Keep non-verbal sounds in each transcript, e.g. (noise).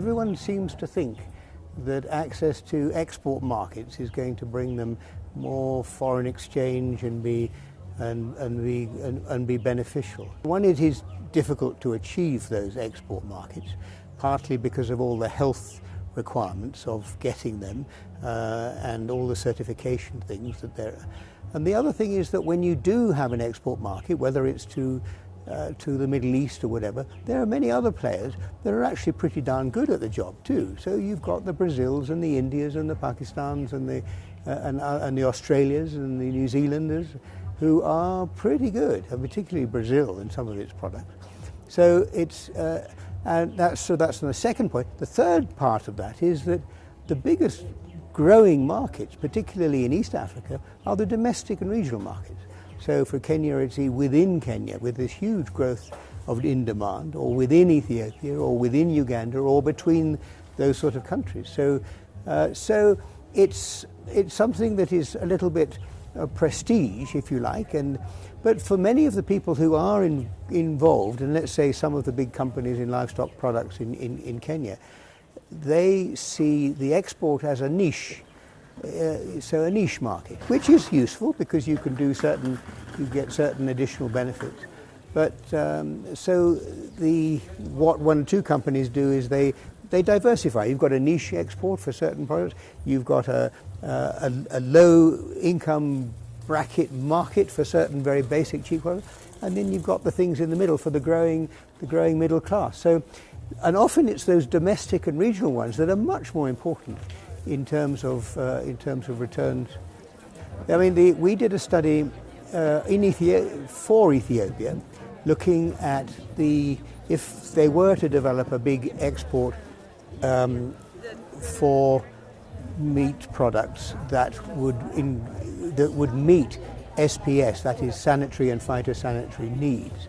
Everyone seems to think that access to export markets is going to bring them more foreign exchange and be and, and be and, and be beneficial. One, it is difficult to achieve those export markets, partly because of all the health requirements of getting them uh, and all the certification things that there are. And the other thing is that when you do have an export market, whether it's to uh, to the Middle East or whatever, there are many other players that are actually pretty darn good at the job too. So you've got the Brazils and the Indias and the Pakistans and the uh, and, uh, and the Australias and the New Zealanders who are pretty good, and particularly Brazil in some of its products. So it's uh, and that's so that's the second point. The third part of that is that the biggest growing markets, particularly in East Africa, are the domestic and regional markets. So for Kenya, it's within Kenya, with this huge growth of in demand, or within Ethiopia, or within Uganda, or between those sort of countries. So, uh, so it's it's something that is a little bit uh, prestige, if you like, and but for many of the people who are in, involved, and let's say some of the big companies in livestock products in, in, in Kenya, they see the export as a niche uh, so a niche market, which is useful because you can do certain, you get certain additional benefits. But um, so the what one or two companies do is they they diversify. You've got a niche export for certain products. You've got a, a, a low income bracket market for certain very basic cheap products, and then you've got the things in the middle for the growing the growing middle class. So, and often it's those domestic and regional ones that are much more important in terms of uh, in terms of returns. I mean, the, we did a study uh, in for Ethiopia, looking at the if they were to develop a big export um, for meat products that would in, that would meet SPS, that is sanitary and phytosanitary needs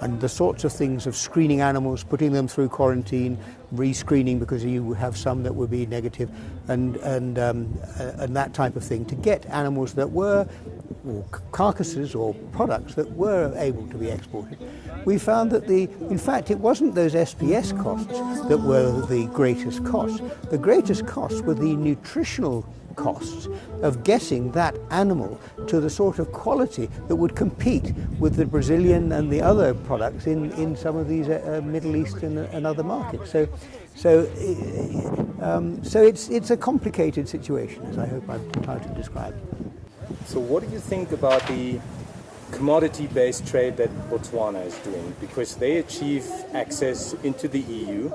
and the sorts of things of screening animals, putting them through quarantine, re-screening because you have some that would be negative, and and um, uh, and that type of thing to get animals that were or carcasses or products that were able to be exported. We found that the, in fact, it wasn't those SPS costs that were the greatest costs. The greatest costs were the nutritional costs of getting that animal to the sort of quality that would compete with the Brazilian and the other products in, in some of these uh, uh Middle Eastern and other markets. So, so, uh, um, so it's, it's a complicated situation, as I hope I've tried to describe. So what do you think about the commodity-based trade that Botswana is doing? Because they achieve access into the EU,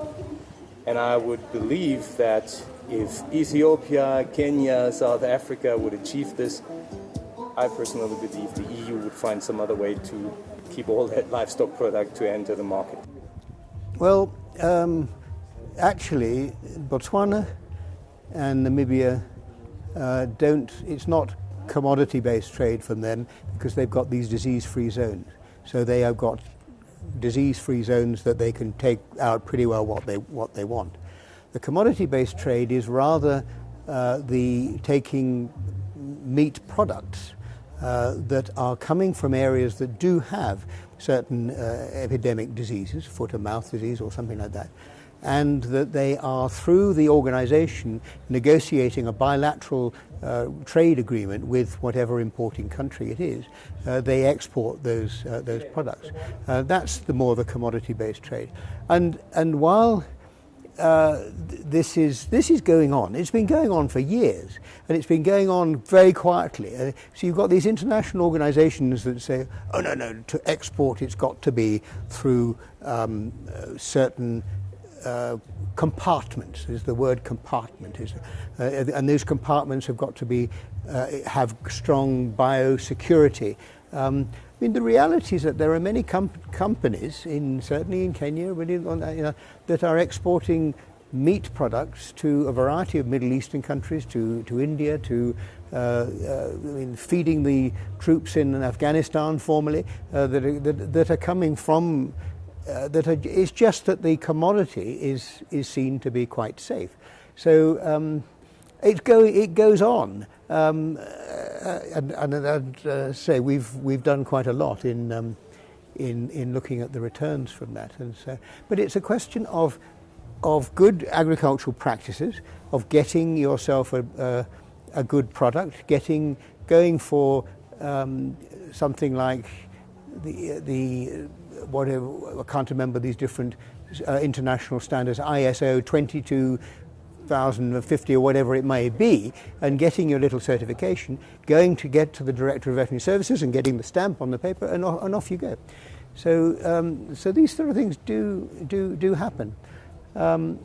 and I would believe that if Ethiopia, Kenya, South Africa would achieve this, I personally believe the EU would find some other way to keep all that livestock product to enter the market. Well, um, actually, Botswana and Namibia uh, don't, it's not commodity based trade from them because they've got these disease free zones. So they have got disease free zones that they can take out pretty well what they, what they want. The commodity-based trade is rather uh, the taking meat products uh, that are coming from areas that do have certain uh, epidemic diseases, foot and mouth disease or something like that, and that they are through the organization negotiating a bilateral uh, trade agreement with whatever importing country it is, uh, they export those uh, those products. Uh, that's the more the commodity-based trade, and and while uh, this is this is going on. It's been going on for years, and it's been going on very quietly. Uh, so you've got these international organisations that say, "Oh no, no, to export, it's got to be through um, uh, certain." Uh, compartments is the word compartment is, uh, and those compartments have got to be have strong biosecurity. Um, I mean, the reality is that there are many com companies, in certainly in Kenya, you know, that are exporting meat products to a variety of Middle Eastern countries, to, to India, to uh, uh, I mean, feeding the troops in Afghanistan formerly, uh, that, are, that, that, are coming from, uh, that are, it's just that the commodity is, is seen to be quite safe. So um, it, go, it goes on. Um, uh, and, and, and uh, say we've we've done quite a lot in um, in in looking at the returns from that, and so. But it's a question of of good agricultural practices, of getting yourself a, a, a good product, getting going for um, something like the the whatever I can't remember these different uh, international standards, ISO 22050 or whatever it may be, and getting your little certification, going to get to the Director of Veterinary Services and getting the stamp on the paper, and, and off you go. So, um, so these sort of things do do do happen. Um,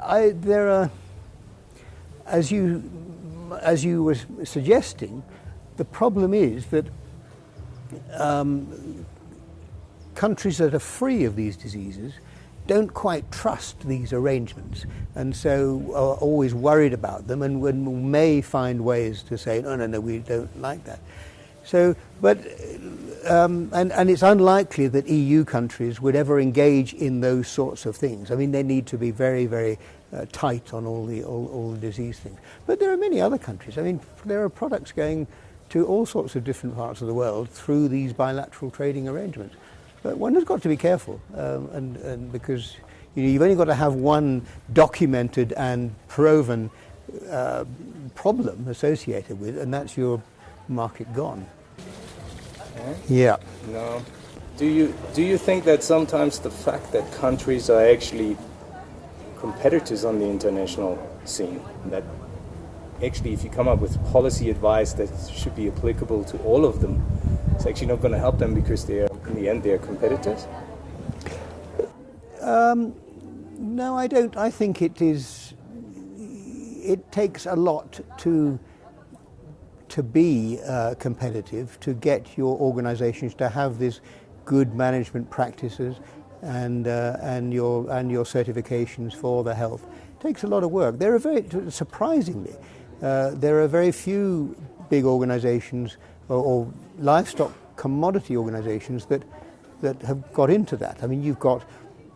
I, there are, as you as you were suggesting, the problem is that um, countries that are free of these diseases don't quite trust these arrangements and so are always worried about them and may find ways to say, no, no, no, we don't like that. So, but, um, and, and it's unlikely that EU countries would ever engage in those sorts of things. I mean, they need to be very, very uh, tight on all the, all, all the disease things. But there are many other countries. I mean, there are products going to all sorts of different parts of the world through these bilateral trading arrangements. But one has got to be careful, um, and, and because you know, you've only got to have one documented and proven uh, problem associated with, and that's your market gone. Okay. Yeah. No. Do you do you think that sometimes the fact that countries are actually competitors on the international scene that actually, if you come up with policy advice that should be applicable to all of them, it's actually not going to help them because they're, in the end, they're competitors? Um, no, I don't. I think it is. It takes a lot to to be uh, competitive, to get your organisations to have this good management practices and uh, and your and your certifications for the health. It takes a lot of work. There are very surprisingly uh, there are very few big organizations or, or, livestock commodity organizations that, that have got into that. I mean, you've got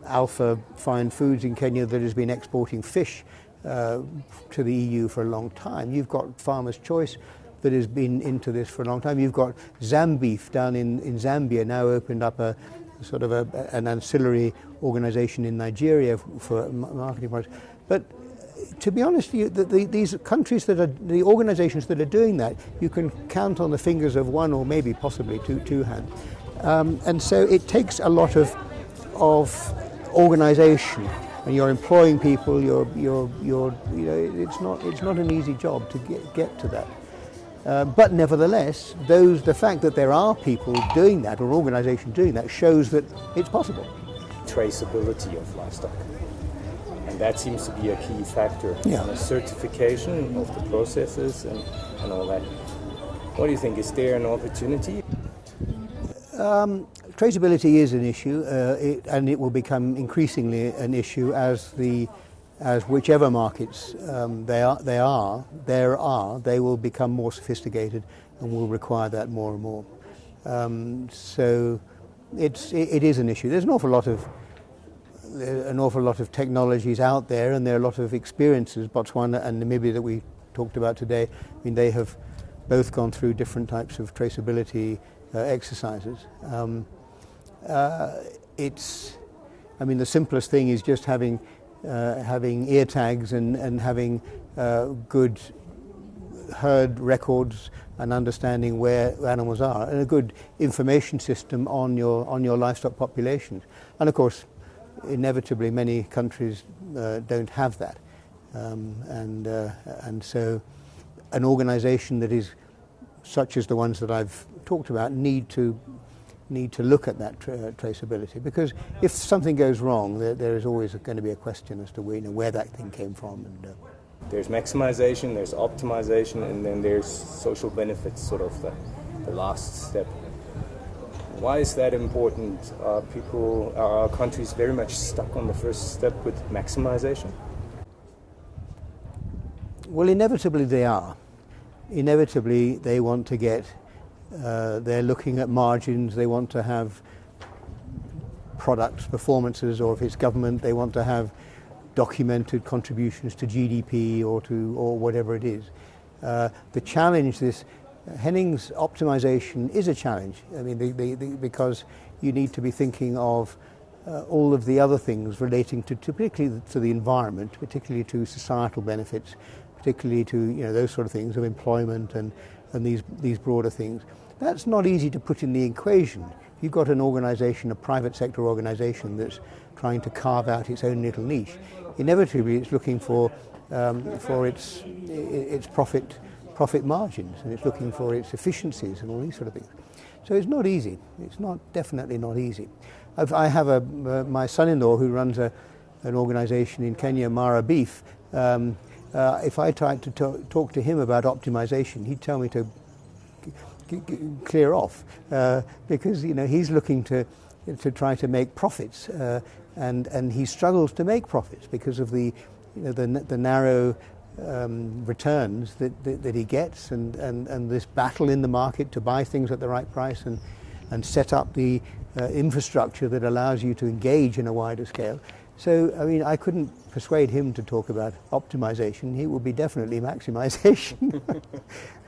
Alpha Fine Foods in Kenya that has been exporting fish uh, to the EU for a long time. You've got Farmer's Choice that has been into this for a long time. You've got Zambeef down in, in Zambia now opened up a sort of a, an ancillary organization in Nigeria for marketing products. But to be honest, you, the, the, these countries that are, the organizations that are doing that, you can count on the fingers of one or maybe possibly two, two hands. Um, and so it takes a lot of, of organization. And you're employing people, you're, you're, you're, you know, it's not, it's not an easy job to get, get to that. Uh, but nevertheless, those, the fact that there are people doing that or organizations doing that shows that it's possible. Traceability of livestock that seems to be a key factor. Yeah. The certification of the processes and, and all that. What do you think? Is there an opportunity? Um, traceability is an issue, uh, it, and it will become increasingly an issue as the as whichever markets um, they are, they are, there are, they will become more sophisticated and will require that more and more. Um, so it's, it, it is an issue. There's an awful lot of an awful lot of technologies out there and there are a lot of experiences. Botswana and Namibia that we talked about today, I mean, they have both gone through different types of traceability uh, exercises. Um, uh, it's, I mean, the simplest thing is just having, uh, having ear tags and, and having uh, good herd records and understanding where animals are and a good information system on your, on your livestock populations. And of course, inevitably many countries uh, don't have that. Um, and, uh, and so an organization that is such as the ones that I've talked about need to need to look at that tra traceability because if something goes wrong there, there is always going to be a question as to where, you know, where that thing came from and uh, there's maximization there's optimization and then there's social benefits sort of the, the last step why is that important? Are people, are our countries very much stuck on the first step with maximization? Well, inevitably they are. Inevitably they want to get, uh, they're looking at margins, they want to have products, performances, or if it's government, they want to have documented contributions to GDP or to or whatever it is. Uh, the challenge this Henning's optimization is a challenge. I mean, the, the, the, because you need to be thinking of uh, all of the other things relating to, to, particularly to the environment, particularly to societal benefits, particularly to you know those sort of things of employment and, and these these broader things. That's not easy to put in the equation. You've got an organisation, a private sector organisation that's trying to carve out its own little niche, inevitably it's looking for um, for its its profit profit margins and it's looking for its efficiencies and all these sort of things. So it's not easy. It's not definitely not easy. I've, I have a uh, my son-in-law who runs a an organisation in Kenya, Mara Beef. Um, uh, if I tried to talk, talk to him about optimization, he'd tell me to clear off uh, because you know he's looking to to try to make profits uh, and and he struggles to make profits because of the you know the, the narrow um, returns that, that, that, he gets and, and, and this battle in the market to buy things at the right price and, and set up the uh, infrastructure that allows you to engage in a wider scale. So, I mean, I couldn't persuade him to talk about optimization. He would be definitely maximization. (laughs) (laughs)